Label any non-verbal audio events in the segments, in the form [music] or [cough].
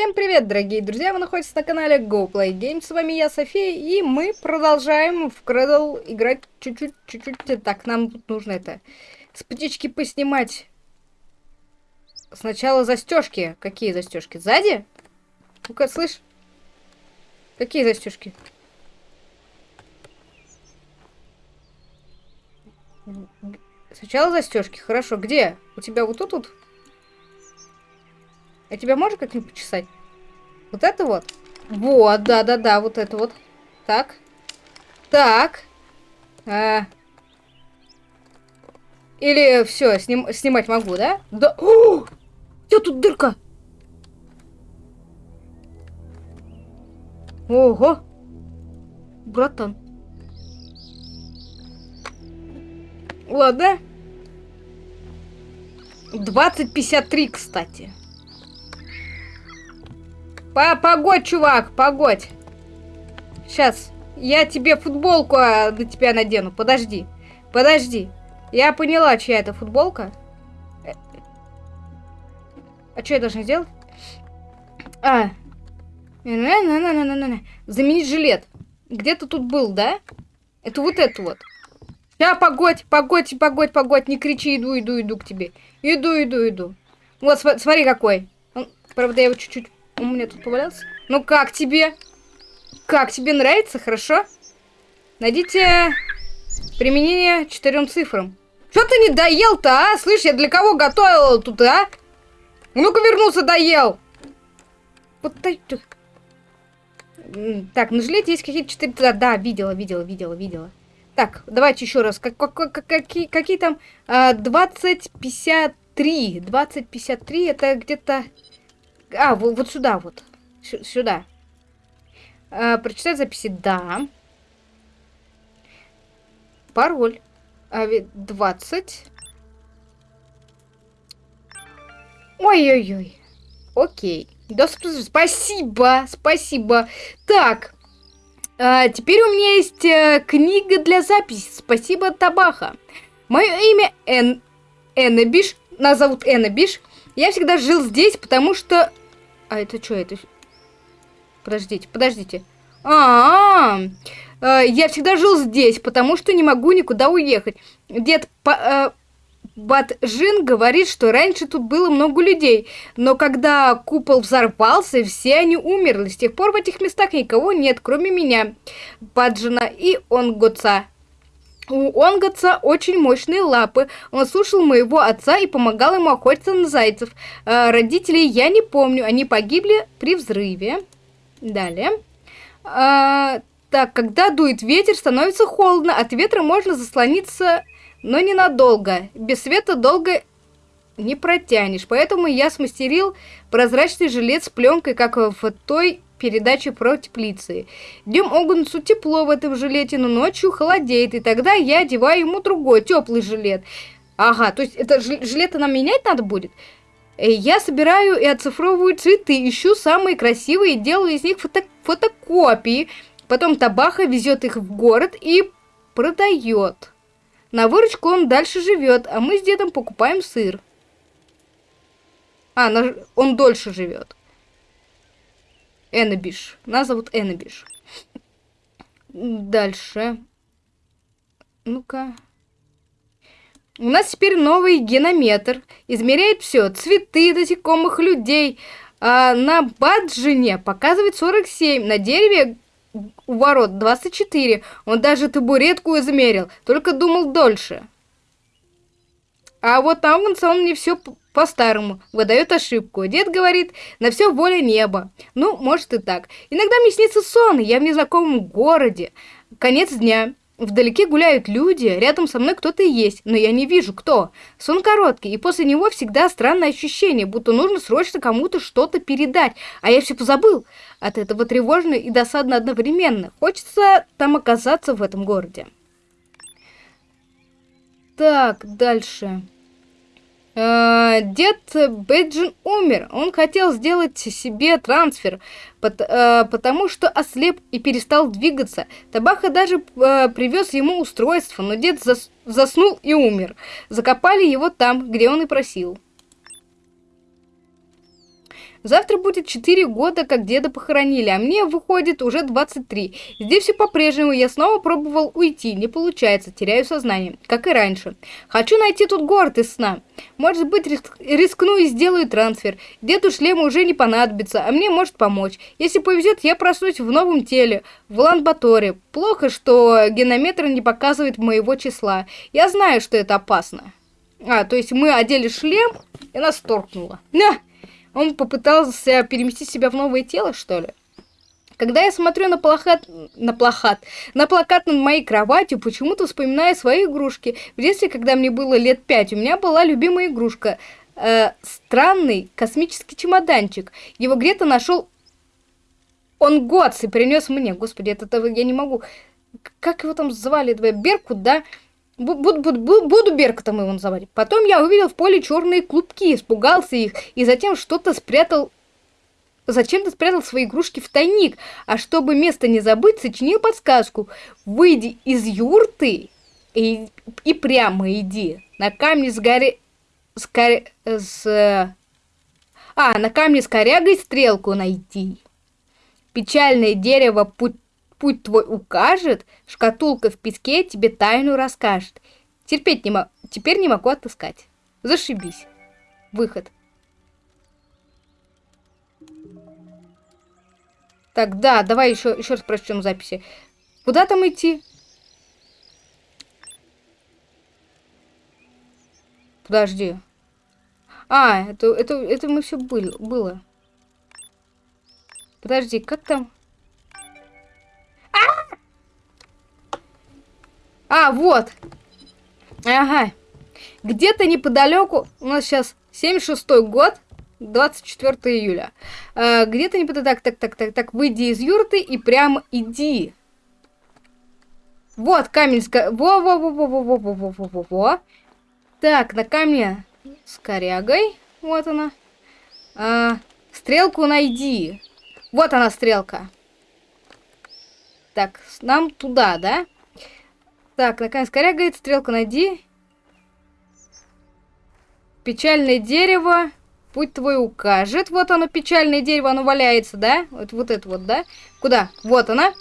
Всем привет, дорогие друзья! Вы находитесь на канале Go Play Games. С вами я, София, и мы продолжаем в Cradle играть чуть-чуть, чуть-чуть. Так, нам тут нужно это... С птички поснимать. Сначала застежки. Какие застежки? Сзади? Ну-ка, слышь? Какие застежки? Сначала застежки. Хорошо. Где? У тебя вот тут вот? А тебя можно как-нибудь почесать? Вот это вот? Вот, да-да-да, вот это вот. Так. Так. А... Или все, сним, снимать могу, да? Да. [gasps] О! Я тут дырка. Ого. Братан. Ладно. 2053, кстати. По погодь, чувак, погодь. Сейчас. Я тебе футболку а, на тебя надену. Подожди. Подожди. Я поняла, чья это футболка. Э, а что я должна сделать? А. На -на -на -на -на -на. Заменить жилет. Где-то тут был, да? Это вот это вот. Я погодь, погодь, погодь, погодь. Не кричи, иду, иду, иду к тебе. Иду, иду, иду. Вот, смотри какой. Правда, я его чуть-чуть у меня тут повалялся. Ну как тебе? Как тебе нравится? Хорошо? Найдите применение четырем цифрам. Что ты не доел-то, а? Слышь, я для кого готовил тут, а? Ну-ка вернулся, доел. Вот так. На жилете есть какие-то четыре... Да, да, видела, видела, видела, видела. Так, давайте еще раз. Как, как, как, какие, какие там? А, 2053. 2053 это где-то... А, вот, вот сюда вот. С сюда. А, прочитать записи. Да. Пароль. А, 20. Ой-ой-ой. Окей. Доступ. Спасибо. Спасибо. Так. А, теперь у меня есть а, книга для записи. Спасибо, Табаха. Мое имя Эн... Эннабиш. Нас зовут Эннабиш. Я всегда жил здесь, потому что а это что это? Подождите, подождите. А, -а, а, я всегда жил здесь, потому что не могу никуда уехать. Дед по, э, Батжин говорит, что раньше тут было много людей, но когда купол взорвался, все они умерли. С тех пор в этих местах никого нет, кроме меня, Баджина и Онгоца. У Онготца очень мощные лапы. Он слушал моего отца и помогал ему охотиться на зайцев. Э, родителей я не помню. Они погибли при взрыве. Далее. Э, так, когда дует ветер, становится холодно. От ветра можно заслониться, но ненадолго. Без света долго не протянешь. Поэтому я смастерил прозрачный жилет с пленкой, как в той передачи про теплицы. Днем Огунцу тепло в этом жилете, но ночью холодеет, и тогда я одеваю ему другой теплый жилет. Ага, то есть это жилеты нам менять надо будет? Э, я собираю и оцифровываю цветы, ищу самые красивые, делаю из них фото фотокопии. Потом Табаха везет их в город и продает. На выручку он дальше живет, а мы с дедом покупаем сыр. А, он дольше живет. Эннабиш. Нас зовут Эннабиш. Дальше. Ну-ка. У нас теперь новый генометр. Измеряет все. Цветы, насекомых, людей. А на баджине показывает 47. На дереве у ворот 24. Он даже табуретку измерил. Только думал дольше. А вот там он мне все по-старому, выдает ошибку. Дед говорит, на все воля неба. Ну, может и так. Иногда мне снится сон, я в незнакомом городе. Конец дня. Вдалеке гуляют люди, рядом со мной кто-то есть, но я не вижу, кто. Сон короткий, и после него всегда странное ощущение, будто нужно срочно кому-то что-то передать, а я все позабыл. От этого тревожно и досадно одновременно. Хочется там оказаться в этом городе. Так, дальше. Э, дед Бэджин умер. Он хотел сделать себе трансфер, э, потому что ослеп и перестал двигаться. Табаха даже э, привез ему устройство, но дед заснул и умер. Закопали его там, где он и просил. Завтра будет 4 года, как деда похоронили, а мне выходит уже 23. Здесь все по-прежнему, я снова пробовал уйти, не получается, теряю сознание, как и раньше. Хочу найти тут город из сна. Может быть, риск рискну и сделаю трансфер. Деду шлема уже не понадобится, а мне может помочь. Если повезет, я проснусь в новом теле, в Ланбаторе. Плохо, что генометр не показывает моего числа. Я знаю, что это опасно. А, то есть мы одели шлем, и нас торкнуло. На! Он попытался переместить себя в новое тело, что ли? Когда я смотрю на плакат, на плакат, на плакат над моей кроватью, почему-то вспоминаю свои игрушки. В детстве, когда мне было лет пять, у меня была любимая игрушка. Э, странный космический чемоданчик. Его где-то нашел он Готс и принес мне. Господи, это, это я не могу. Как его там звали? Беркут, да? Буду, буду, буду Беркутом его называть. Потом я увидел в поле черные клубки, испугался их и затем что-то спрятал... Зачем-то спрятал свои игрушки в тайник, а чтобы место не забыть, сочинил подсказку. Выйди из юрты и, и прямо иди. На камне с горе... С, кор... с... А, на камне с корягой стрелку найти. Печальное дерево путь путь твой укажет, шкатулка в песке тебе тайну расскажет. Терпеть не могу, теперь не могу отыскать. Зашибись. Выход. Так, да, давай еще, еще раз прочтем записи. Куда там идти? Подожди. А, это, это, это мы все были, было. Подожди, как там? А, вот. Ага. Где-то неподалеку, у нас сейчас 76 год, 24 июля. А, Где-то неподалеку, так, так, так, так, выйди из юрты и прямо иди. Вот камень. Во-во-во-во-во-во-во-во-во-во. Так, на камне с корягой. Вот она. А, стрелку найди. Вот она, стрелка. Так, нам туда, да? Так, наконец, коря говорит, стрелка найди. Печальное дерево. Путь твой укажет. Вот оно, печальное дерево, оно валяется, да? Вот, вот это вот, да? Куда? Вот она.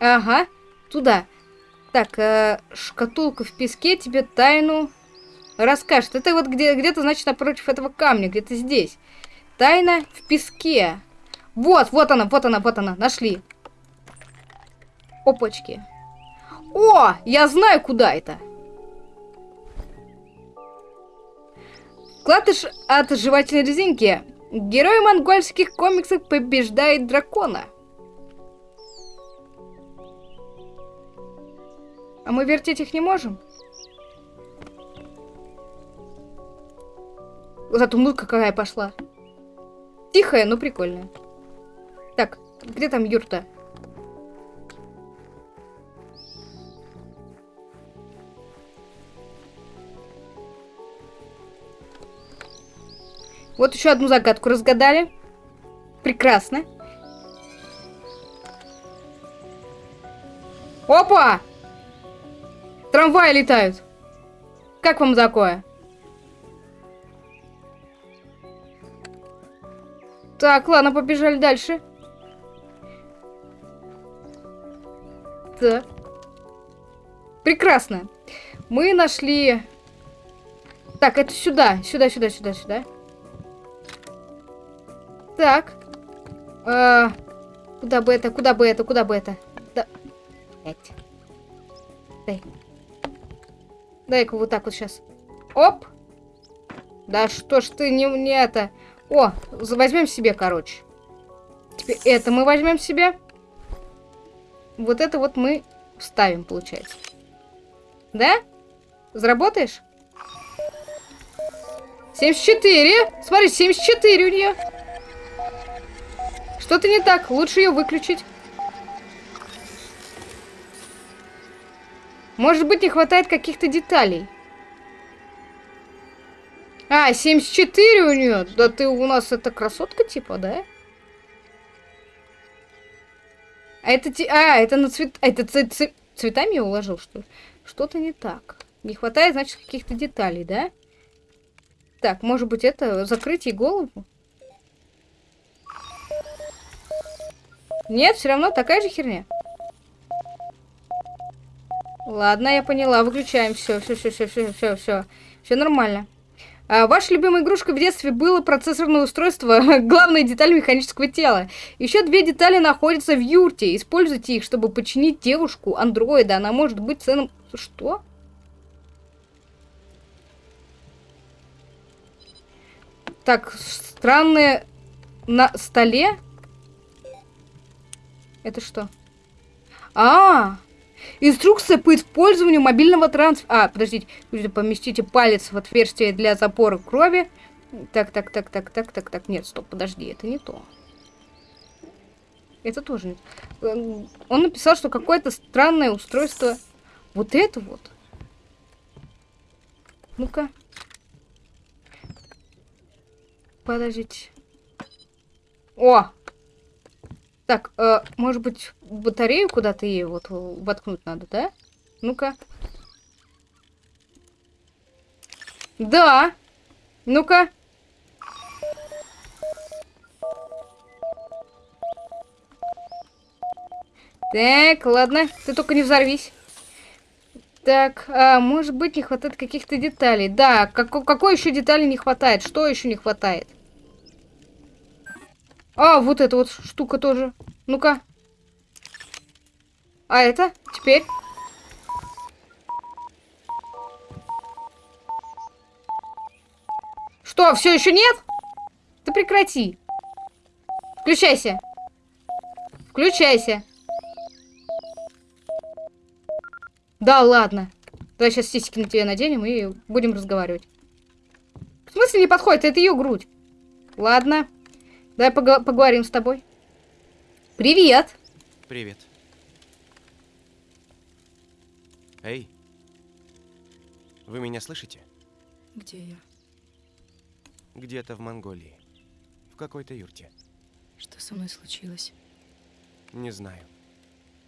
Ага, туда. Так, э, шкатулка в песке тебе тайну расскажет. Это вот где-то, где значит, напротив этого камня, где-то здесь. Тайна в песке. Вот, вот она, вот она, вот она, нашли. Опачки. О, я знаю, куда это. Клатыш от жевательной резинки. Герой монгольских комиксов побеждает дракона. А мы вертеть их не можем? Зато музыка какая пошла. Тихая, но прикольная. Так, где там юрта? Вот еще одну загадку разгадали. Прекрасно. Опа! Трамваи летают. Как вам такое? Так, ладно, побежали дальше. Так. Прекрасно. Мы нашли... Так, это сюда, сюда, сюда, сюда, сюда. Так. А, куда бы это, куда бы это, куда бы это? Да. Пять. Дай. Дай-ка вот так вот сейчас. Оп. Да что ж ты не, не это. О, возьмем себе, короче. Теперь это мы возьмем себе. Вот это вот мы вставим, получается. Да? Заработаешь? 74. Смотри, 74 у нее. Что-то не так, лучше ее выключить. Может быть, не хватает каких-то деталей. А, 74 у нее. Да ты у нас это красотка типа, да? А это, а, это на цвет... Это ц... Ц... цветами я уложил, что ли? Что-то не так. Не хватает, значит, каких-то деталей, да? Так, может быть, это закрыть ей голову? Нет, все равно такая же херня. Ладно, я поняла. Выключаем. Все, все, все, все, все, все, все. Все нормально. А, ваша любимая игрушка в детстве было процессорное устройство, [laughs] главная деталь механического тела. Еще две детали находятся в юрте. Используйте их, чтобы починить девушку андроида. Она может быть ценным... Что? Так, странные на столе? Это что? А, -а, -а! Инструкция по использованию мобильного трансфера. А, подождите. Поместите палец в отверстие для запора крови. Так, так, так, так, так, так, так. Нет, стоп, подожди, это не то. Это тоже нет. Эм, он написал, что какое-то странное устройство. Вот это вот. Ну-ка. Подождите. О! Так, э, может быть, батарею куда-то ей вот воткнуть надо, да? Ну-ка. Да. Ну-ка. Так, ладно. Ты только не взорвись. Так, а, может быть, не хватает каких-то деталей. Да, как, какой еще детали не хватает? Что еще не хватает? А, вот эта вот штука тоже. Ну-ка. А это? Теперь? Что, все еще нет? Ты прекрати. Включайся. Включайся. Да, ладно. Давай сейчас сиськи на тебе наденем и будем разговаривать. В смысле не подходит? Это ее грудь. Ладно. Давай пог поговорим с тобой. Привет. Привет. Эй. Вы меня слышите? Где я? Где-то в Монголии. В какой-то юрте. Что со мной случилось? Не знаю.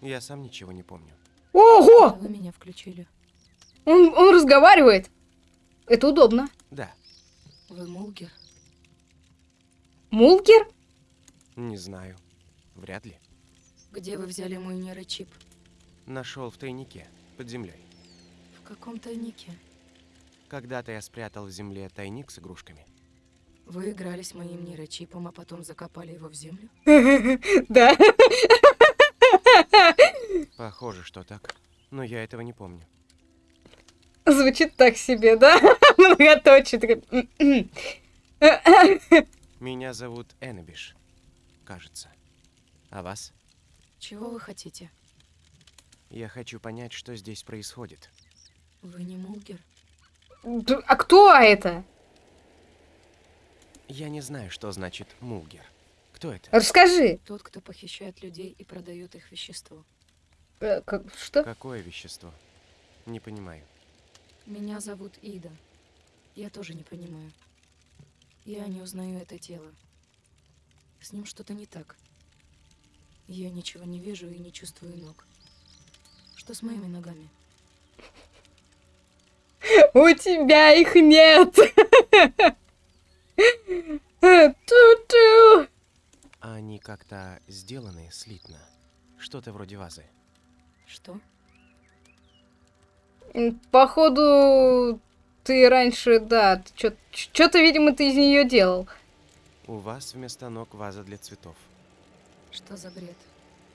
Я сам ничего не помню. Ого! Вы меня включили. Он, он разговаривает. Это удобно. Да. Вы Мулгер? Мулгер? Не знаю. Вряд ли. Где вы взяли мой нейрочип? Нашел в тайнике, под землей. В каком тайнике? Когда-то я спрятал в земле тайник с игрушками. Вы играли с моим нейрочипом, а потом закопали его в землю? [laughs] Да. [laughs] Похоже, что так. Но я этого не помню. Звучит так себе, да? [laughs] Многоточие. Меня зовут Эннабиш, кажется. А вас? Чего вы хотите? Я хочу понять, что здесь происходит. Вы не Мулгер? А кто это? Я не знаю, что значит Мулгер. Кто это? Расскажи. Тот, кто похищает людей и продает их вещество. Э, как, что? Какое вещество? Не понимаю. Меня зовут Ида. Я тоже не понимаю. Я не узнаю это тело. С ним что-то не так. Я ничего не вижу и не чувствую ног. Что с моими ногами? [laughs] У тебя их нет. [laughs] Ту-ту. Они как-то сделаны слитно. Что-то вроде вазы. Что? Походу, ты раньше, да, что-то, видимо, ты из нее делал. У вас вместо ног ваза для цветов. Что за бред?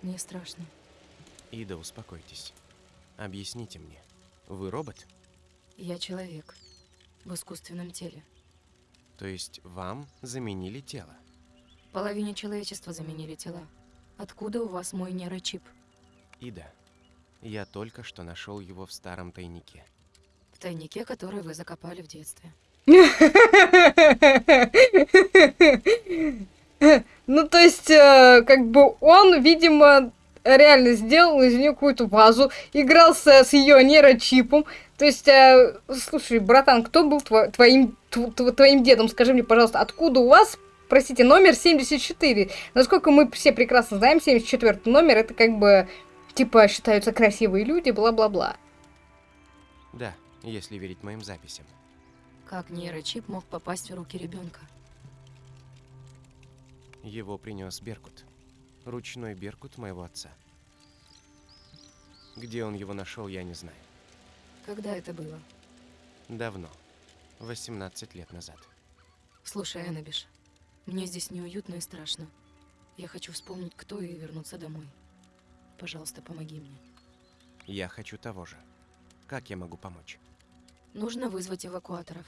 Мне страшно. Ида, успокойтесь. Объясните мне. Вы робот? Я человек. В искусственном теле. То есть вам заменили тело? Половине человечества заменили тела. Откуда у вас мой нейрочип? Ида, я только что нашел его в старом тайнике тайнике, который вы закопали в детстве. [laughs] Ну, то есть, э, как бы он, видимо, реально сделал из нее какую-то вазу, игрался с ее нейрочипом. То есть, э, слушай, братан, кто был твоим, твоим дедом? Скажи мне, пожалуйста, откуда у вас, простите, номер 74? Насколько мы все прекрасно знаем, 74 номер, это как бы, типа, считаются красивые люди, бла-бла-бла. Да, если верить моим записям. Как нейрочип мог попасть в руки ребенка? Его принес Беркут. Ручной беркут моего отца. Где он его нашел, я не знаю. Когда это было? Давно. 18 лет назад. Слушай, Эннабиш, мне здесь неуютно и страшно. Я хочу вспомнить, кто и вернуться домой. Пожалуйста, помоги мне. Я хочу того же. Как я могу помочь? Нужно вызвать эвакуаторов.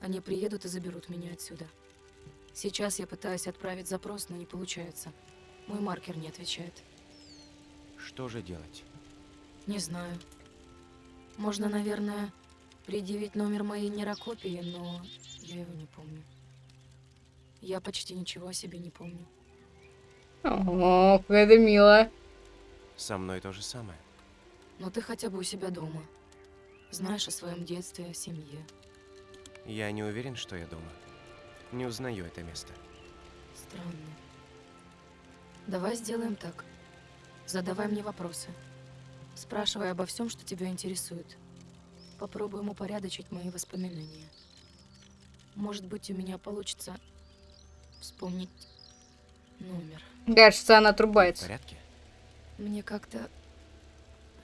Они приедут и заберут меня отсюда. Сейчас я пытаюсь отправить запрос, но не получается. Мой маркер не отвечает. Что же делать? Не знаю. Можно, наверное, предъявить номер моей нейрокопии, но я его не помню. Я почти ничего о себе не помню. О, как это мило. Со мной то же самое. Но ты хотя бы у себя дома. Знаешь о своем детстве, о семье. Я не уверен, что я дома. Не узнаю это место. Странно. Давай сделаем так. Задавай мне вопросы. Спрашивай обо всем, что тебя интересует. Попробуем упорядочить мои воспоминания. Может быть, у меня получится вспомнить номер. Кажется, она В отрубается. порядке? Мне как-то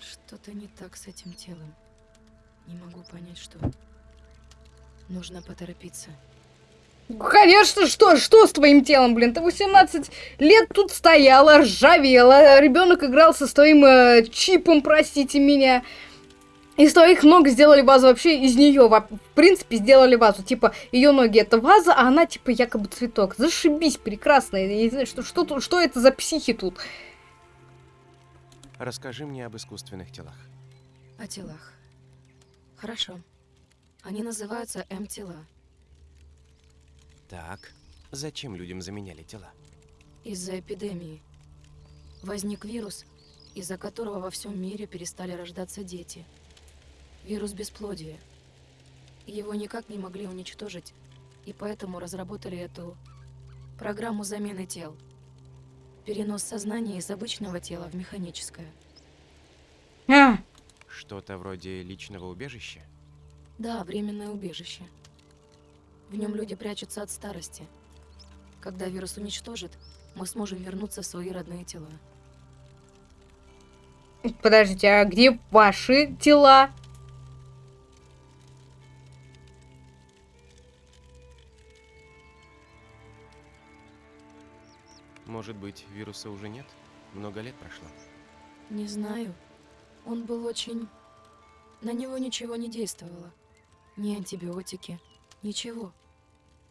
что-то не так с этим телом. Не могу понять, что. Нужно поторопиться. Конечно, что, что с твоим телом, блин? Ты 18 лет тут стояла, ржавела, ребенок играл со своим э, чипом, простите меня. Из твоих ног сделали вазу вообще из нее, в принципе, сделали вазу. Типа, ее ноги это ваза, а она типа якобы цветок. Зашибись, прекрасно. Я не знаю, что, что, что это за психи тут. Расскажи мне об искусственных телах. О телах. Хорошо. Они называются М-тела. Так, зачем людям заменяли тела? Из-за эпидемии. Возник вирус, из-за которого во всем мире перестали рождаться дети. Вирус бесплодия. Его никак не могли уничтожить, и поэтому разработали эту программу замены тел. Перенос сознания из обычного тела в механическое. Что-то вроде личного убежища? Да, временное убежище. В нем люди прячутся от старости. Когда вирус уничтожит, мы сможем вернуться в свои родные тела. подождите, а где ваши тела? Может быть, вируса уже нет? Много лет прошло. Не знаю. Он был очень... На него ничего не действовало. Ни антибиотики, ничего.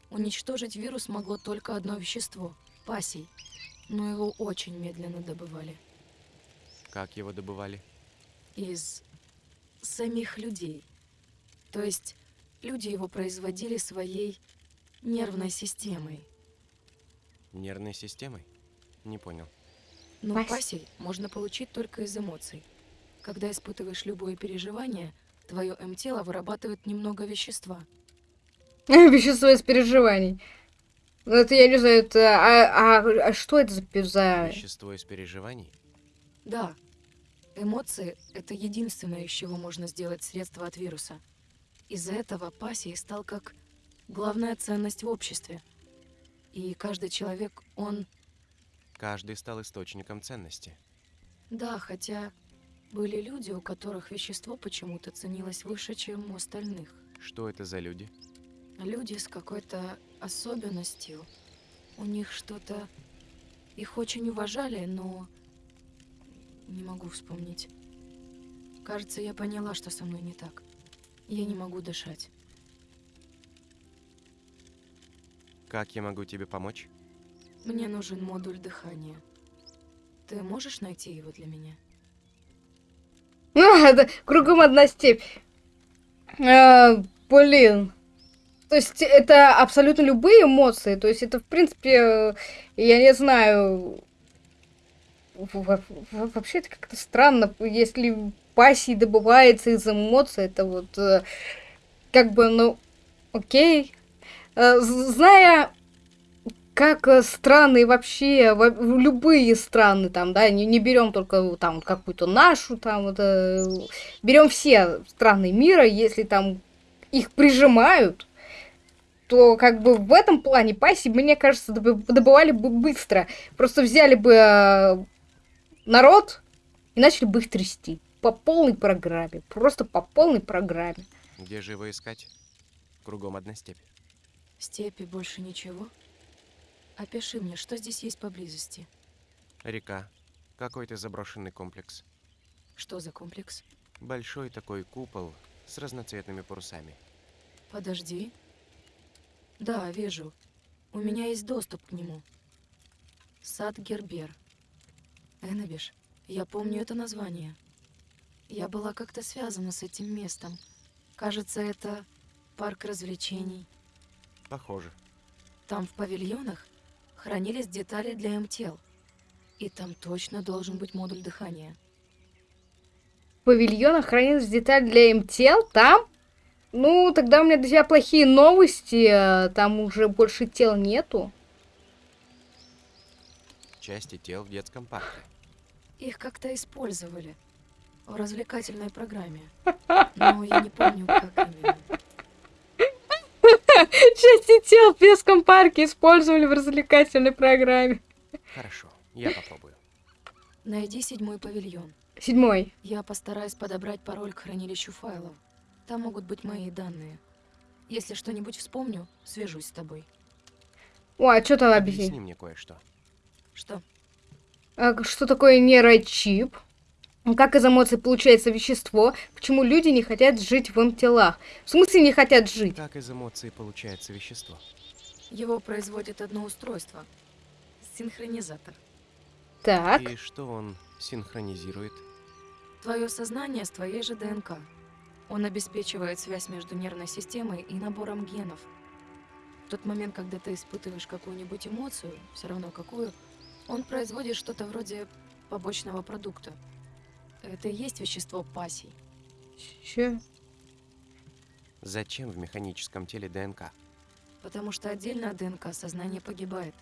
Уничтожить вирус могло только одно вещество – пасий. Но его очень медленно добывали. Как его добывали? Из самих людей. То есть люди его производили своей нервной системой. Нервной системой? Не понял. Но пасей можно получить только из эмоций. Когда испытываешь любое переживание, твое М-тело вырабатывает немного вещества. [laughs] Вещество из переживаний. Ну, Это я не знаю, это... А, а- а что это за... Вещество из переживаний? Да, эмоции — это единственное, из чего можно сделать средство от вируса. Из-за этого пассий стал как главная ценность в обществе. И каждый человек, он... Каждый стал источником ценности. Да, хотя были люди, у которых вещество почему-то ценилось выше, чем у остальных. Что это за люди? Люди с какой-то особенностью. У них что-то... Их очень уважали, но... Не могу вспомнить. Кажется, я поняла, что со мной не так. Я не могу дышать. Как я могу тебе помочь? Мне нужен модуль дыхания. Ты можешь найти его для меня? А, [laughs] это кругом одна степь. А, блин. То есть это абсолютно любые эмоции. То есть это, в принципе, э, я не знаю... во- во- во- Вообще это как-то странно, если пассий добывается из эмоций, это вот э, как бы, ну, окей. Зная как э, страны вообще, любые страны там, да, не, не берем только там какую-то нашу, там, вот, э, берем все страны мира, если там их прижимают, то как бы в этом плане пассии, мне кажется, добывали бы быстро. Просто взяли бы э, народ и начали бы их трясти. По полной программе. Просто по полной программе. Где же его искать? Кругом одна степь. В степи больше ничего? Опиши мне, что здесь есть поблизости? Река. Какой-то заброшенный комплекс. Что за комплекс? Большой такой купол с разноцветными парусами. Подожди. Да, вижу. У меня есть доступ к нему. Сад Гербер. Эннабиш, я помню это название. Я была как-то связана с этим местом. Кажется, это парк развлечений. Похоже. Там в павильонах хранились детали для МТЛ. И там точно должен быть модуль дыхания. В павильонах хранились детали для МТЛ? Там? Ну, тогда у меня тебя плохие новости. Там уже больше тел нету. Части тел в детском парке. Их как-то использовали в развлекательной программе. [laughs] Но я не помню, как именно. [laughs] Части тел в детском парке использовали в развлекательной программе. Хорошо, я попробую. Найди седьмой павильон. Седьмой. Я постараюсь подобрать пароль к хранилищу файлов. Там могут быть мои данные. Если что-нибудь вспомню, свяжусь с тобой. О, а что там объясни? Объясни мне кое-что. Что? А что такое нейрочип? Как из эмоций получается вещество? Почему люди не хотят жить в им телах? В смысле не хотят жить? Как из эмоций получается вещество? Его производит одно устройство. Синхронизатор. Так. И что он синхронизирует? Твое сознание с твоей же ДНК. Он обеспечивает связь между нервной системой и набором генов. В тот момент, когда ты испытываешь какую-нибудь эмоцию, все равно какую, он производит что-то вроде побочного продукта. Это и есть вещество пассий. Че? Зачем в механическом теле ДНК? Потому что отдельно от ДНК сознание погибает.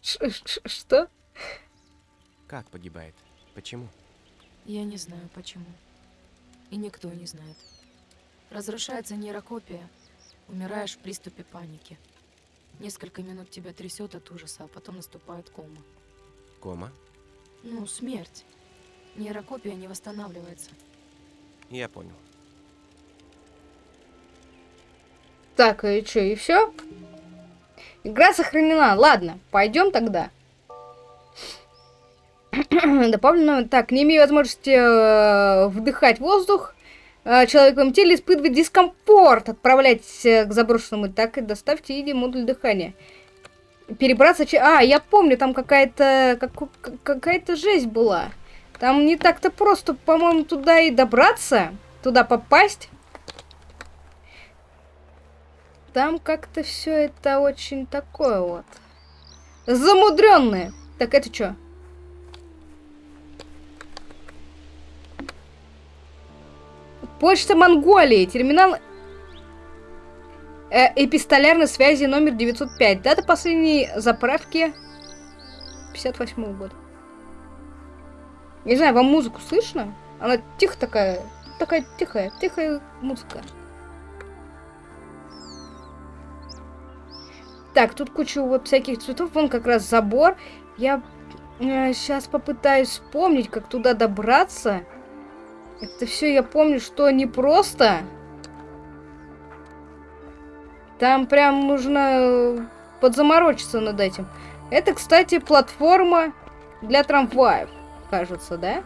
Что? Как погибает? Почему? Я не знаю почему. И никто не знает. Разрушается нейрокопия. Умираешь в приступе паники. Несколько минут тебя трясет от ужаса, а потом наступает кома. Кома? Ну, смерть. Нейрокопия не восстанавливается. Я понял. Так, и что, и все? Игра сохранена. Ладно, пойдем тогда. [clears throat] Дополнено. Так, не имея возможности э, вдыхать воздух, э, человек в теле испытывает дискомфорт. Отправляйтесь э, к заброшенному. Так, и доставьте иди модуль дыхания. Перебраться... А, я помню, там какая-то... Как, какая-то жесть была. Там не так-то просто, по-моему, туда и добраться. Туда попасть. Там как-то все это очень такое вот. Замудренное. Так, это что? Почта Монголии. Терминал э, эпистолярной связи номер 905. Дата последней заправки 58 года. Не знаю, вам музыку слышно? Она тихо такая, такая тихая, тихая музыка. Так, тут куча вот всяких цветов. Вон как раз забор. Я э, сейчас попытаюсь вспомнить, как туда добраться. Это все я помню, что непросто. Там прям нужно э, подзаморочиться над этим. Это, кстати, платформа для трамваев, кажется, да?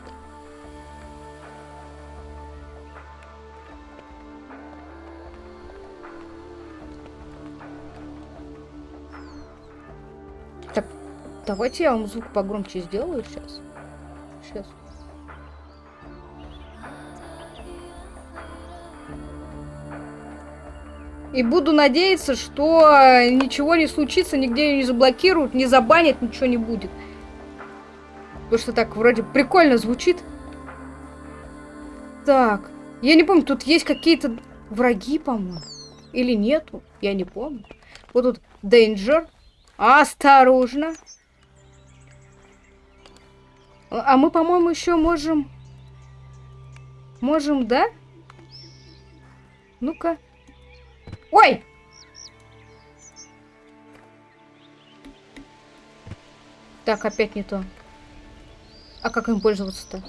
Так, давайте я вам звук погромче сделаю сейчас. Сейчас. И буду надеяться, что ничего не случится, нигде ее не заблокируют, не забанят, ничего не будет. Потому что так вроде прикольно звучит. Так, я не помню, тут есть какие-то враги, по-моему. Или нету, я не помню. Вот тут Danger. Осторожно. А мы, по-моему, еще можем... Можем, да? Ну-ка. Ой! Так, опять не то. А как им пользоваться-то?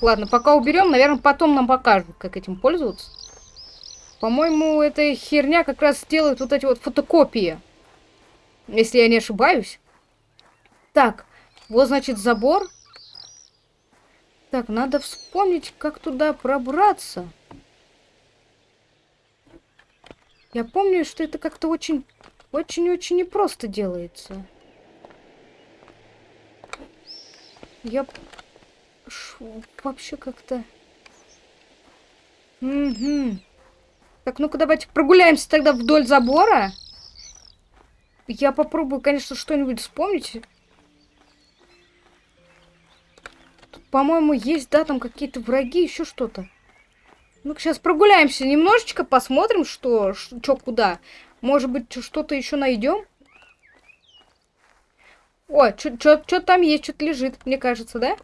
Ладно, пока уберем, наверное, потом нам покажут, как этим пользоваться. По-моему, эта херня как раз делает вот эти вот фотокопии. Если я не ошибаюсь. Так, вот, значит, забор. Так, надо вспомнить, как туда пробраться. Я помню, что это как-то очень, очень-очень непросто делается. Я Ш... вообще как-то... Угу. Так, ну-ка давайте прогуляемся тогда вдоль забора. Я попробую, конечно, что-нибудь вспомнить. По-моему, есть, да, там какие-то враги, еще что-то. Ну-ка, сейчас прогуляемся немножечко, посмотрим, что, что куда. Может быть, что-то еще найдем? О, что там есть, что-то лежит, мне кажется, да?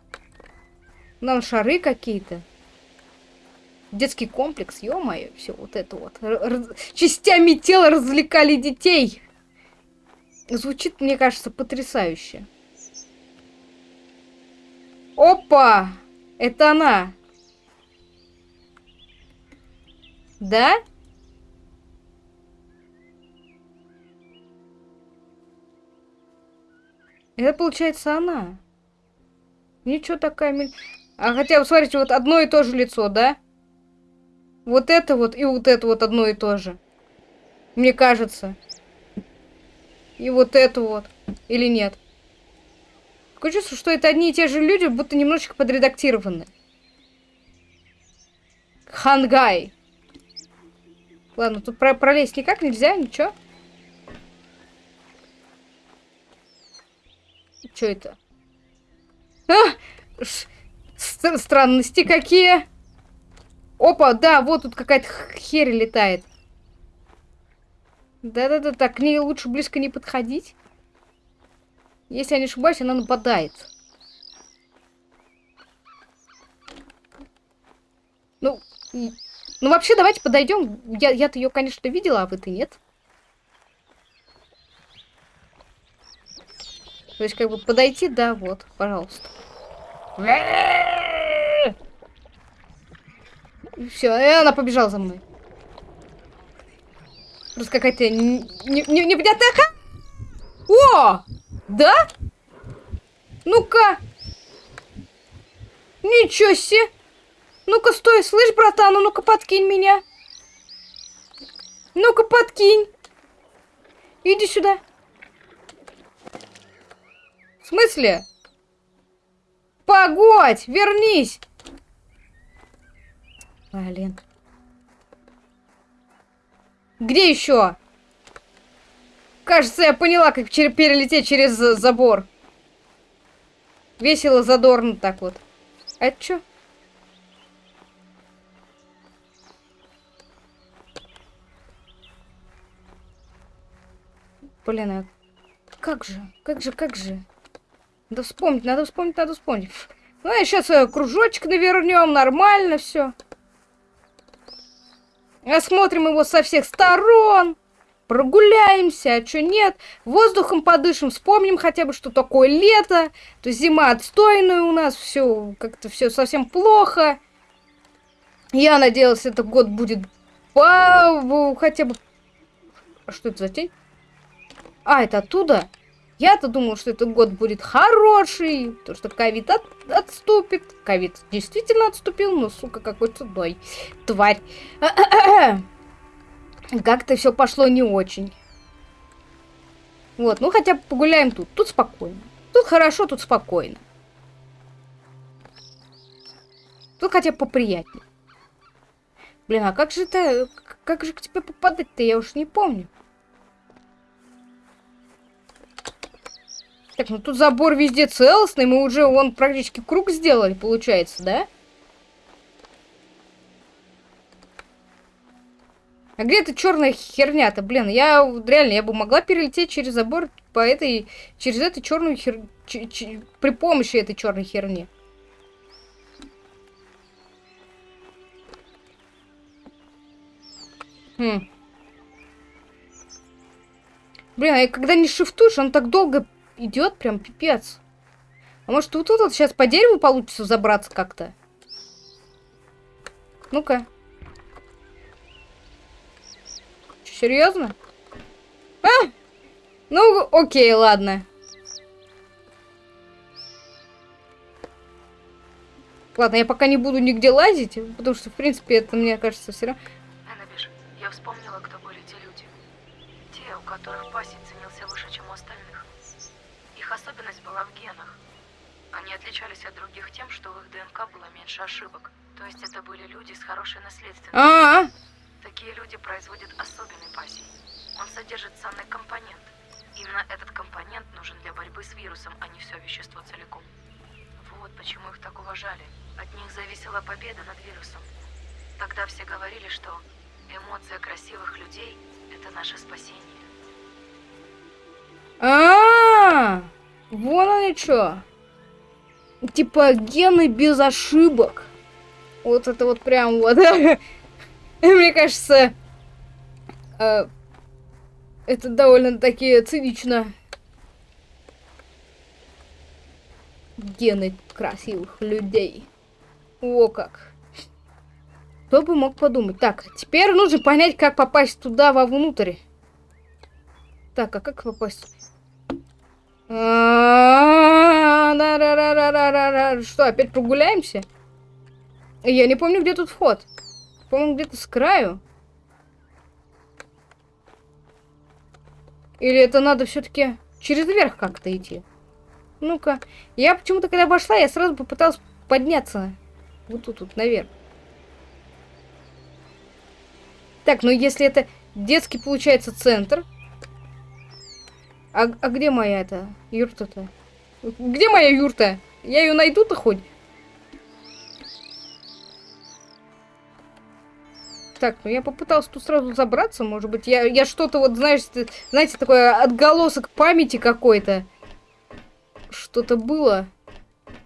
Нам шары какие-то. Детский комплекс, ё-моё, все вот это вот. Раз... Частями тела развлекали детей. Звучит, мне кажется, потрясающе. Опа! Это она. Да? Это получается она. Ничего такая... А хотя, смотрите, вот одно и то же лицо, да? Вот это вот и вот это вот одно и то же. Мне кажется. И вот это вот. Или нет? Такое чувство, что это одни и те же люди, будто немножечко подредактированы. Хангай. Ладно, тут про пролезть никак нельзя, ничего. Что это? А! странности какие. Опа, да, вот тут какая-то херь летает. Да-да-да, так, к ней лучше близко не подходить. Если я не ошибаюсь, она нападает. Ну, ну вообще, давайте подойдем. Я, я-то ее, конечно, видела, а вы-то нет. То есть, как бы подойти, да, вот, пожалуйста. Все, и она побежала за мной. Просто какая-то непонятная ха... О! Да? Ну-ка. Ничего себе. Ну-ка, стой, слышь, братан, а ну-ка подкинь меня. Ну-ка, подкинь. Иди сюда. В смысле? Погодь, вернись. Блин. Где еще? Кажется, я поняла, как перелететь через забор. Весело, задорно так вот. А это что? Блин, а как же, как же, как же? Надо вспомнить, надо вспомнить, надо вспомнить. Ну, я сейчас кружочек навернем, нормально все. Осмотрим его со всех сторон. Прогуляемся, а что нет. Воздухом подышим, вспомним хотя бы, что такое лето. То зима отстойная у нас, все как-то все совсем плохо. Я надеялась, этот год будет по... хотя бы... А что это за тень? А, это оттуда? Я-то думал, что этот год будет хороший, то что ковид от, отступит. Ковид действительно отступил, но, сука, какой цудой. Тварь. [coughs] Как-то все пошло не очень. Вот, ну хотя бы погуляем тут. Тут спокойно. Тут хорошо, тут спокойно. Тут хотя бы поприятнее. Блин, а как же это... Как же к тебе попадать-то, я уж не помню. Так, ну тут забор везде целостный, мы уже вон практически круг сделали, получается, да? А где эта черная херня-то, блин? Я реально, я бы могла перелететь через забор по этой, через эту черную хер... Ч, ч, при помощи этой черной херни. Хм. Блин, а когда не шифтуешь, он так долго идет, прям пипец. А может вот тут вот сейчас по дереву получится забраться как-то? Ну-ка. Серьезно? А! Ну, окей, ладно. Ладно, я пока не буду нигде лазить, потому что, в принципе, это, мне кажется, все равно... Эннабиш, я вспомнила, кто были те люди. Те, у которых пассий отличались от других тем, что в их ДНК было меньше ошибок. То есть это были люди с хорошей наследственностью. А, -а, -а. Такие люди производят особенный пассий. Он содержит ценный компонент. Именно этот компонент нужен для борьбы с вирусом, а не все вещество целиком. Вот почему их так уважали. От них зависела победа над вирусом. Тогда все говорили, что эмоция красивых людей – это наше спасение. А, -а, -а! вон они что. Типа гены без ошибок. Вот это вот прям вот. [laughs] Мне кажется, э, это довольно-таки цинично. Гены красивых людей. О как. Кто бы мог подумать. Так, теперь нужно понять, как попасть туда вовнутрь. Так, а как попасть? Что, опять прогуляемся? Я не помню, где тут вход. По-моему, где-то с краю. Или это надо все-таки через верх как-то идти? Ну-ка. Я почему-то, когда вошла, я сразу попыталась подняться. Вот тут, вот наверх. Так, ну если это детский, получается, центр. А, а где моя это юрта-то? Где моя юрта? Я ее найду-то хоть? Так, ну я попыталась тут сразу забраться, может быть. Я, я что-то вот, знаешь, знаете, такое отголосок памяти какой-то. Что-то было.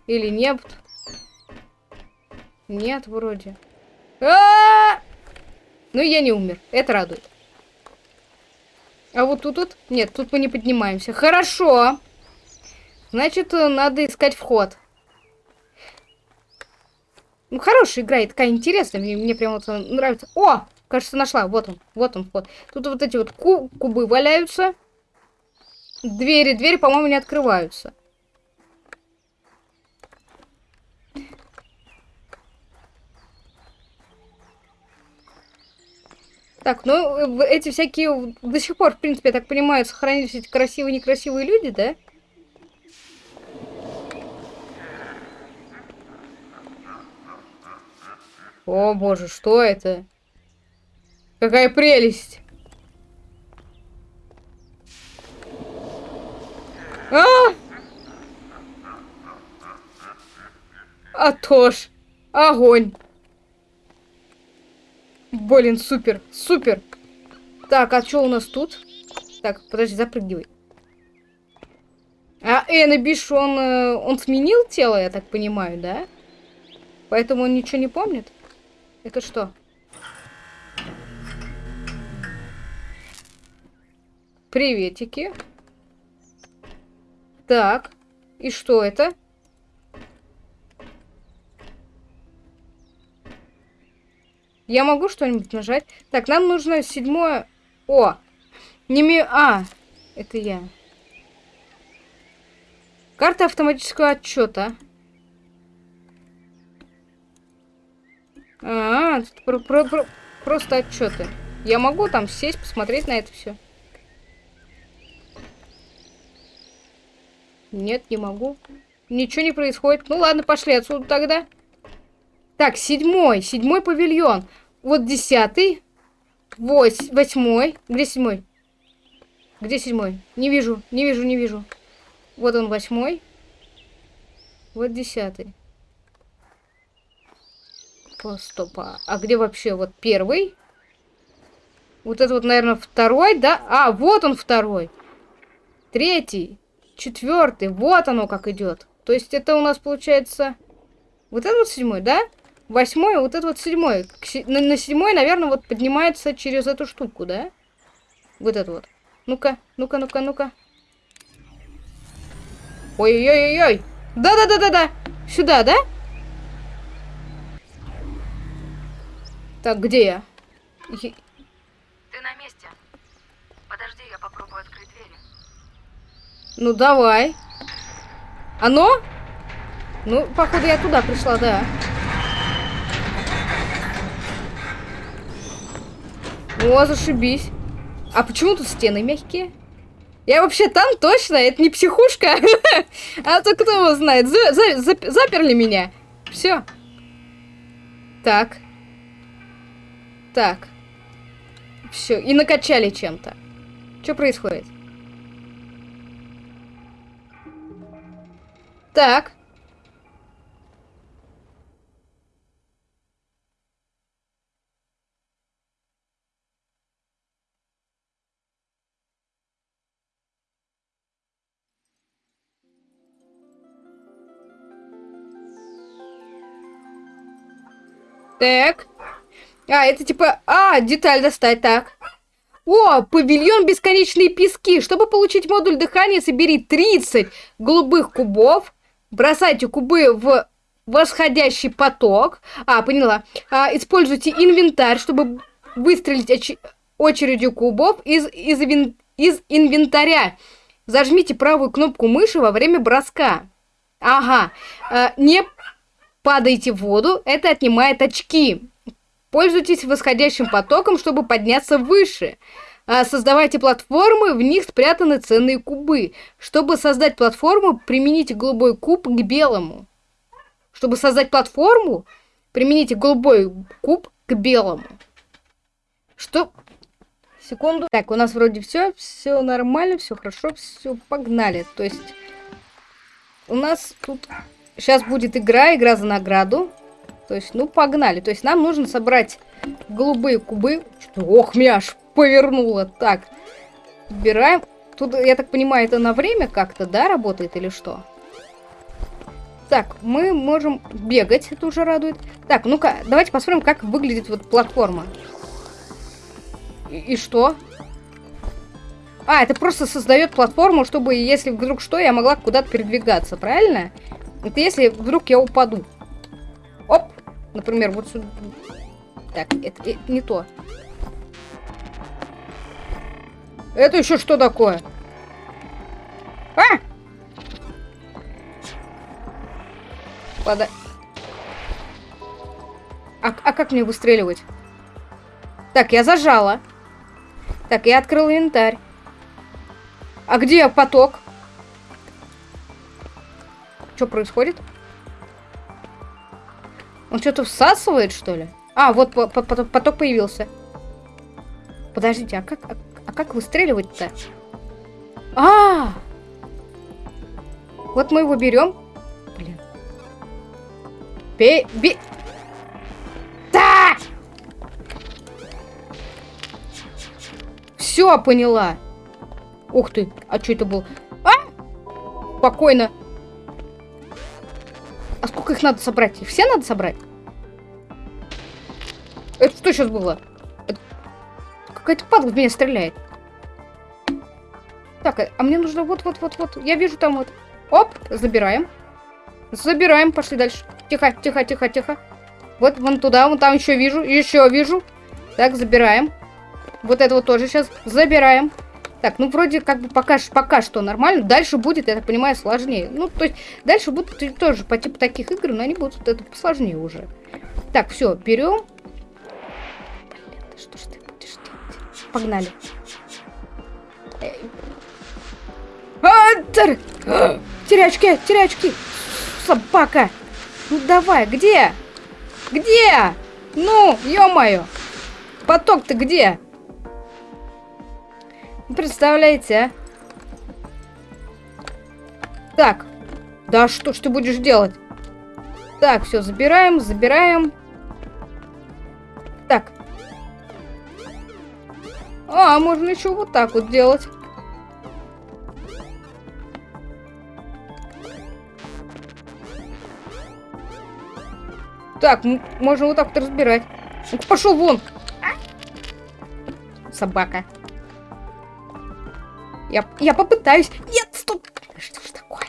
Или нет? Нет, вроде. А -а -а! Ну, я не умер. Это радует. А вот тут вот? Нет, тут мы не поднимаемся. Хорошо. Значит, надо искать вход. Ну, хорошая игра, и такая интересная. Мне, мне прям вот нравится. О! Кажется, нашла. Вот он. Вот он вход. Тут вот эти вот ку кубы валяются. Двери, двери, по-моему, не открываются. Так, ну, эти всякие до сих пор, в принципе, я так понимаю, сохранились эти красивые-некрасивые люди, да? О боже, что это? Какая прелесть! А! А то! Огонь! Блин, супер, супер! Так, а что у нас тут? Так, подожди, запрыгивай. А Эннабиш, он, э, он сменил тело, я так понимаю, да? Поэтому он ничего не помнит? Это что? Приветики. Так. И что это? Я могу что-нибудь нажать? Так, нам нужно седьмое... О! Не ми... А! Это я. Карта автоматического отчета. А, -а, -а про про про просто отчеты. Я могу там сесть, посмотреть на это все. Нет, не могу. Ничего не происходит. Ну ладно, пошли отсюда тогда. Так, седьмой. Седьмой павильон. Вот десятый. Вось, восьмой. Где седьмой? Где седьмой? Не вижу, не вижу, не вижу. Вот он восьмой. Вот десятый. Стопа. А где вообще вот первый? Вот это вот, наверное, второй, да? А, вот он второй. Третий. Четвертый. Вот оно как идет. То есть это у нас получается... Вот это вот седьмой, да? восьмой, вот это вот седьмой. На, на седьмой, наверное, вот поднимается через эту штуку, да? Вот это вот. Ну-ка, ну-ка, ну-ка, ну-ка. Ой-ой-ой-ой. Да-да-да-да-да. Сюда, да? Так, где я? Ты на месте. Подожди, я попробую открыть двери. Ну, давай. Оно? Ну, походу, я туда пришла, да. О, зашибись. А почему тут стены мягкие? Я вообще там точно? Это не психушка? [laughs] А то кто его знает? За- за- зап- заперли меня. Все. Так. Так. Все. И накачали чем-то. Что происходит? Так. Так. А, это типа... А, деталь достать, так. О, павильон бесконечные пески. Чтобы получить модуль дыхания, собери 30 голубых кубов. Бросайте кубы в восходящий поток. А, поняла. А, используйте инвентарь, чтобы выстрелить оч- очередью кубов из, из, вин- из инвентаря. Зажмите правую кнопку мыши во время броска. Ага. А, не падайте в воду, это отнимает очки. Пользуйтесь восходящим потоком, чтобы подняться выше. А, Создавайте платформы, в них спрятаны ценные кубы. Чтобы создать платформу, примените голубой куб к белому. Чтобы создать платформу, примените голубой куб к белому. Что? Секунду. Так, у нас вроде все, все нормально, все хорошо, все, погнали. То есть у нас тут сейчас будет игра, игра за награду. То есть, ну, погнали. То есть нам нужно собрать голубые кубы. Ох, меня аж повернуло. Так, убираем. Тут, я так понимаю, это на время как-то, да, работает или что? Так, мы можем бегать, это уже радует. Так, ну-ка, давайте посмотрим, как выглядит вот платформа. И, и что? А, это просто создает платформу, чтобы, если вдруг что, я могла куда-то передвигаться, правильно? Это если вдруг я упаду. Например, вот сюда. Так, это, это не то. Это еще что такое? А! Пода... А, а как мне выстреливать? Так, я зажала. Так, я открыл инвентарь. А где поток? Что происходит? Он что-то всасывает, что ли? А, вот по- по- поток появился. Подождите, а как, а, а как выстреливать-то? А! Вот мы его берем. Блин. Бе... бе... Да! Все, поняла. Ух ты, а что это был? А! Спокойно. Сколько их надо собрать? Их все надо собрать? Это что сейчас было? Это- Какая-то падла в меня стреляет. Так, а мне нужно вот-вот-вот-вот. Я вижу там вот. Оп, забираем. Забираем, пошли дальше. Тихо, тихо, тихо, тихо. Вот, вон туда, вон там еще вижу, еще вижу. Так, забираем. Вот это вот тоже сейчас забираем. Так, ну вроде как бы пока, пока что нормально. Дальше будет, я так понимаю, сложнее. Ну, то есть дальше будут тоже по типу таких игр, но они будут это посложнее уже. Так, все, берем. Блин, что ж ты будешь делать? Погнали. Эй. А, тар- а, Терячки, терячки. Собака. Ну давай, где? Где? Ну, ё-моё. Поток-то где? Ну, Представляете, а? Так. Да что ж ты будешь делать? Так, все, забираем, забираем. Так. А, можно еще вот так вот делать. Так, можно вот так вот разбирать. Пошел вон! Собака. Я, я попытаюсь. Нет, стоп! Что ж такое?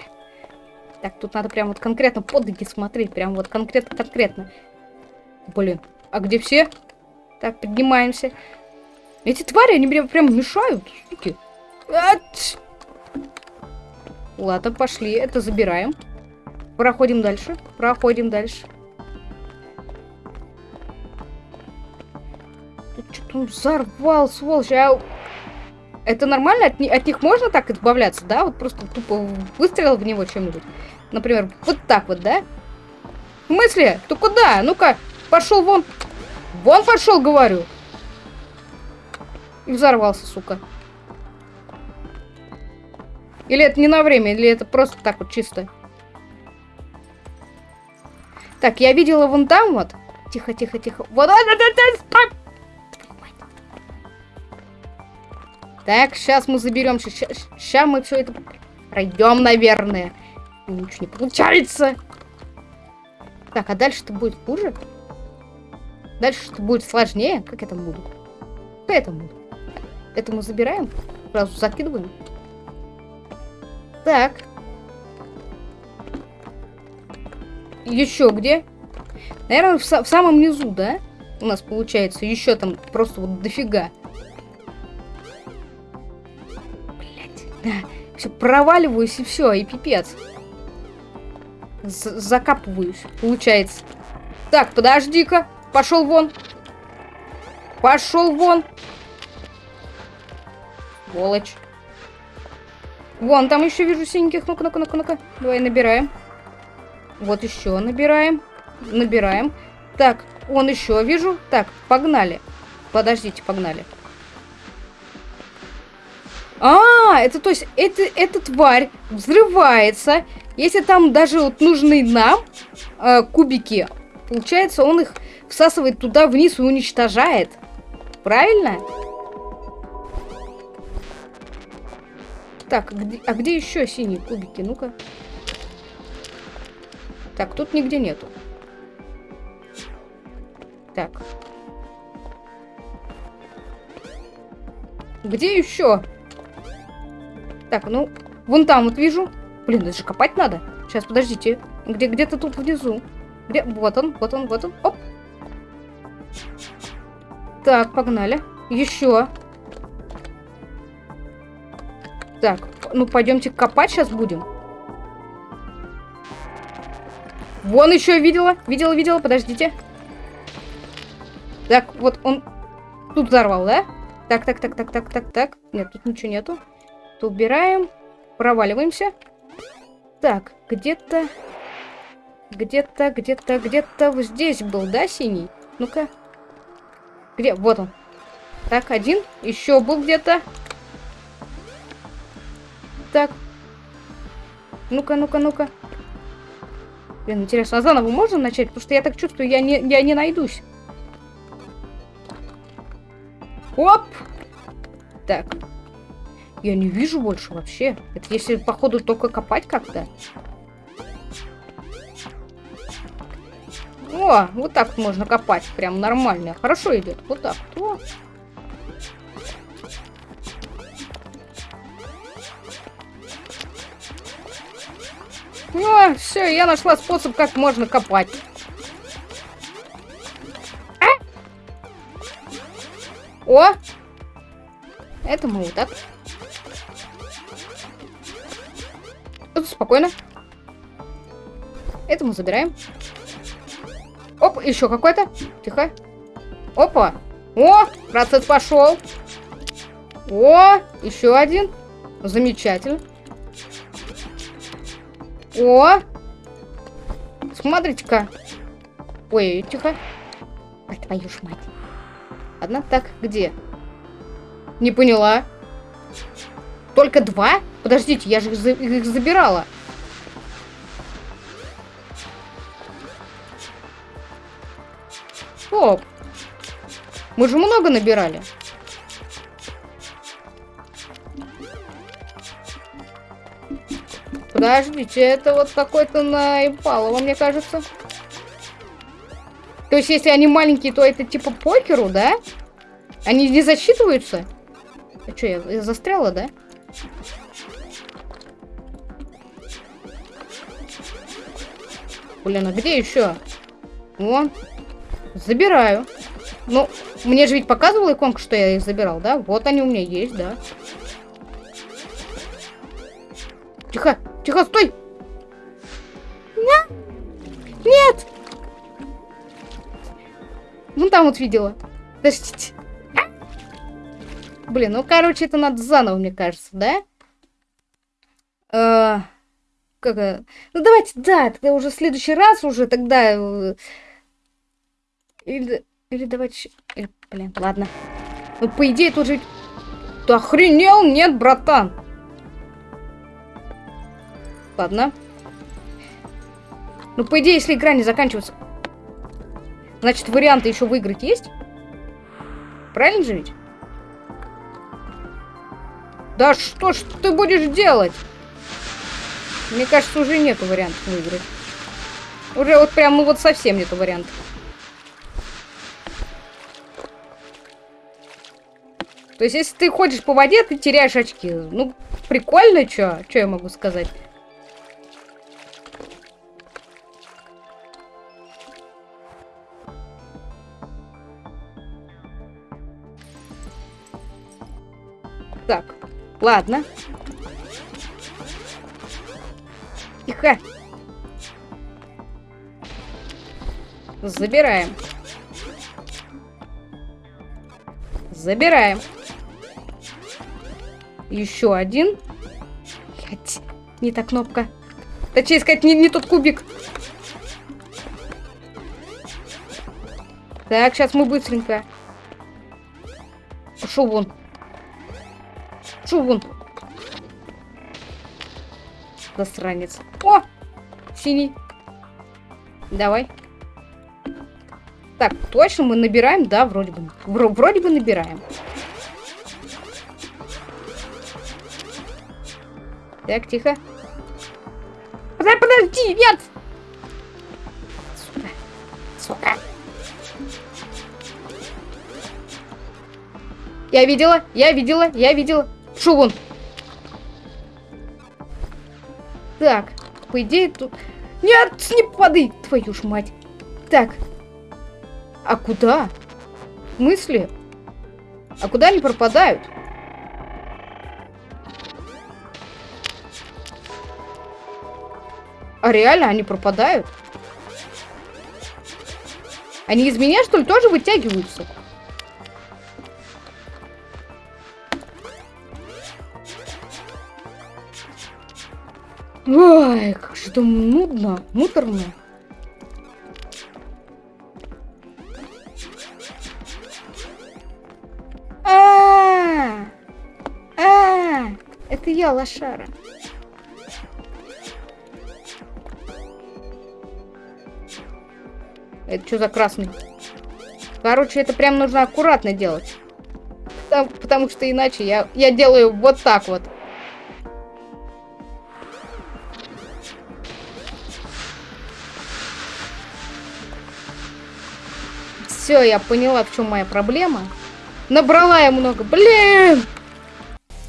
Так, тут надо прям вот конкретно под ноги смотреть. Прям вот конкретно-конкретно. Блин, а где все? Так, поднимаемся. Эти твари, они прям, прям мешают. Ать! Ладно, пошли, это забираем. Проходим дальше, проходим дальше. Тут что-то он взорвал, сволочь. А... Это нормально? От, от них можно так избавляться, да? Вот просто тупо выстрелил в него чем-нибудь. Например, вот так вот, да? В смысле? Ты куда? Ну-ка, пошел вон. Вон пошел, говорю. И взорвался, сука. Или это не на время, или это просто так вот чисто. Так, я видела вон там вот. Тихо, тихо, тихо. Вот, стоп! Так, сейчас мы заберем. Сейчас мы все это пройдем, наверное. Ничего не получается. Так, а дальше-то будет хуже? Дальше-то будет сложнее? Как это буду? Как это буду? Это мы забираем? Сразу закидываем? Так. Еще где? Наверное, в, в самом низу, да? У нас получается еще там просто вот дофига. Все, проваливаюсь и все, и пипец. З закапываюсь, получается. Так, подожди-ка. Пошел вон. Пошел вон. Сволочь. Вон, там еще вижу синеньких. Ну-ка, ну-ка, ну-ка, ну-ка. Давай набираем. Вот еще набираем. Набираем. Так, он еще вижу. Так, погнали. Подождите, погнали. А, это то есть, это, эта тварь взрывается. Если там даже вот нужны нам э, кубики, получается, он их всасывает туда вниз и уничтожает. Правильно? Так, а где, а где еще синие кубики? Ну-ка. Так, тут нигде нету. Так. Где еще? Так, ну, вон там вот вижу. Блин, это же копать надо. Сейчас, подождите. Где, где-то тут внизу. Где? Вот он, вот он, вот он. Оп. Так, погнали. Еще. Так, ну пойдемте копать сейчас будем. Вон еще видела, видела, видела, подождите. Так, вот он тут взорвал, да? Так, так, так, так, так, так, так. Нет, тут ничего нету. То убираем. Проваливаемся. Так, где-то... Где-то, где-то, где-то здесь был, да, синий? Ну-ка. Где? Вот он. Так, один. Еще был где-то. Так. Ну-ка, ну-ка, ну-ка. Блин, интересно, а заново можно начать? Потому что я так чувствую, я не, я не найдусь. Оп! Так. Я не вижу больше вообще. Это если, походу, только копать как-то. О, вот так можно копать. Прям нормально. Хорошо идет. Вот так. О. Ну, все, я нашла способ, как можно копать. А? О! Это мы вот так. Тут спокойно. Это мы забираем. Оп, еще какой-то. Тихо. Опа. О, процесс пошел. О, еще один. Замечательно. О! Смотрите-ка. Ой, тихо. Ой, твою ж мать. Ладно, так, где? Не поняла. Только два? Подождите, я же их, за их забирала. Стоп. Мы же много набирали. Подождите, это вот какой-то на Импалово, мне кажется. То есть, если они маленькие, то это типа покеру, да? Они не засчитываются? А что, я, я застряла, да? Блин, а где еще? Вон. Забираю. Ну, мне же ведь показывала иконка, что я их забирал, да? Вот они у меня есть, да. Тихо, тихо, стой! Нет! Ну, там вот видела. Подождите. Блин, ну, короче, это надо заново, мне кажется, да? Э, как, ну, давайте, да, тогда уже в следующий раз уже тогда... Э, или, или давайте... Или, блин, ладно. Ну, по идее, тут же... Ты охренел? Нет, братан. Ладно. Ну, по идее, если игра не заканчивается... Значит, варианты еще выиграть есть? Правильно же ведь? Да что ж ты будешь делать? Мне кажется, уже нету вариантов выиграть. Уже вот прям, ну вот совсем нету вариантов. То есть, если ты ходишь по воде, ты теряешь очки. Ну, прикольно, что? Что я могу сказать? Так, ладно. Тихо. Забираем. Забираем. Еще один. Блять, не та кнопка. Точнее сказать, не, не тот кубик. Так, сейчас мы быстренько. Пошел вон. Шо вон? Засранец. О! Синий. Давай. Так, точно мы набираем? Да, вроде бы. Вроде бы набираем. Так, тихо. Подожди, подожди, нет! Сука. Сука. Я видела, я видела, я видела. Шо вон? Так, по идее тут... Нет, не падай, твою ж мать. Так. А куда? Мысли? А куда они пропадают? А реально они пропадают? Они из меня, что ли, тоже вытягиваются? Ой, как же там нудно, муторно. А, -а, а, а, это я, лошара. Это что за красный? Короче, это прям нужно аккуратно делать. Потому, потому что иначе я, я делаю вот так вот. Все, я поняла, в чем моя проблема. Набрала я много. Блин!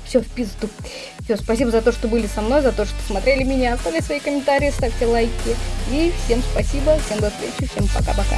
Все, в пизду. Все, спасибо за то, что были со мной, за то, что смотрели меня. Оставляйте свои комментарии, ставьте лайки. И всем спасибо, всем до встречи, всем пока-пока.